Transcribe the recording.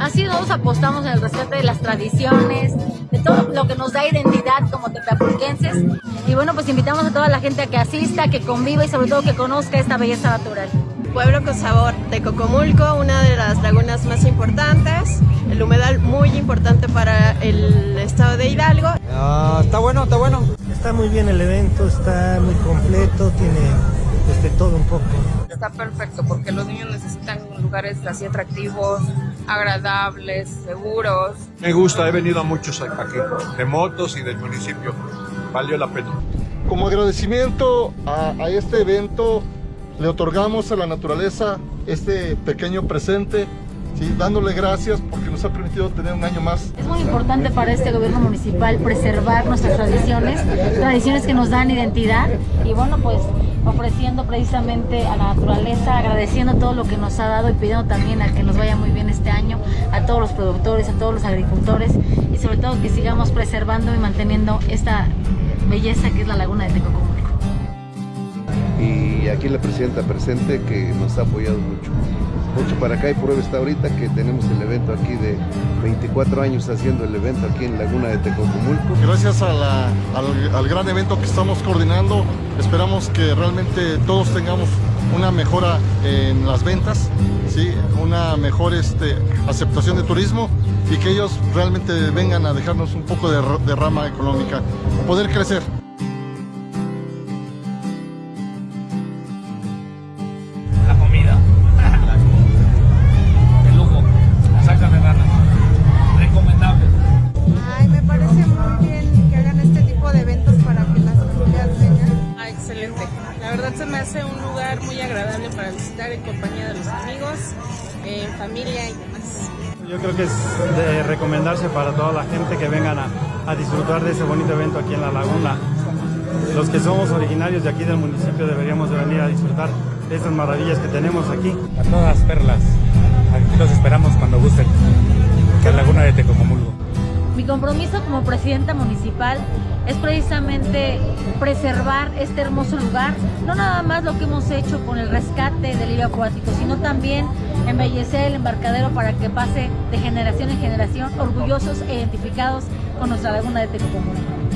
Así nosotros apostamos en el rescate de las tradiciones, de todo lo que nos da identidad como tepapulquenses. Y bueno, pues invitamos a toda la gente a que asista, que conviva y sobre todo que conozca esta belleza natural. Pueblo con sabor de Cocomulco, una de las lagunas más importantes, el humedal muy importante para el estado de Hidalgo. Ah, está bueno, está bueno. Está muy bien el evento, está muy completo, tiene pues, de todo un poco. Está perfecto porque los niños necesitan lugares así atractivos, agradables, seguros. Me gusta, he venido a muchos aquí, de motos y del municipio. Valió la pena. Como agradecimiento a, a este evento, le otorgamos a la naturaleza este pequeño presente Sí, dándole gracias porque nos ha permitido tener un año más. Es muy importante para este gobierno municipal preservar nuestras tradiciones, tradiciones que nos dan identidad y bueno, pues ofreciendo precisamente a la naturaleza, agradeciendo todo lo que nos ha dado y pidiendo también a que nos vaya muy bien este año, a todos los productores, a todos los agricultores y sobre todo que sigamos preservando y manteniendo esta belleza que es la laguna de Tecocomulco. Y aquí la presidenta presente que nos ha apoyado mucho mucho para acá y prueba está ahorita que tenemos el evento aquí de 24 años haciendo el evento aquí en Laguna de Tecocomulco. Gracias al, al, gran evento que estamos coordinando, esperamos que realmente todos tengamos una mejora en las ventas, ¿sí? una mejor este, aceptación de turismo y que ellos realmente vengan a dejarnos un poco de rama económica, poder crecer. Hace un lugar muy agradable para visitar en compañía de los amigos, en familia y demás. Yo creo que es de recomendarse para toda la gente que vengan a, a disfrutar de ese bonito evento aquí en la laguna. Los que somos originarios de aquí del municipio deberíamos de venir a disfrutar de estas maravillas que tenemos aquí. A todas perlas. Aquí los esperamos cuando gusten. Compromiso como presidenta municipal es precisamente preservar este hermoso lugar, no nada más lo que hemos hecho con el rescate del hilo acuático, sino también embellecer el embarcadero para que pase de generación en generación orgullosos e identificados con nuestra laguna de Tecomumulco.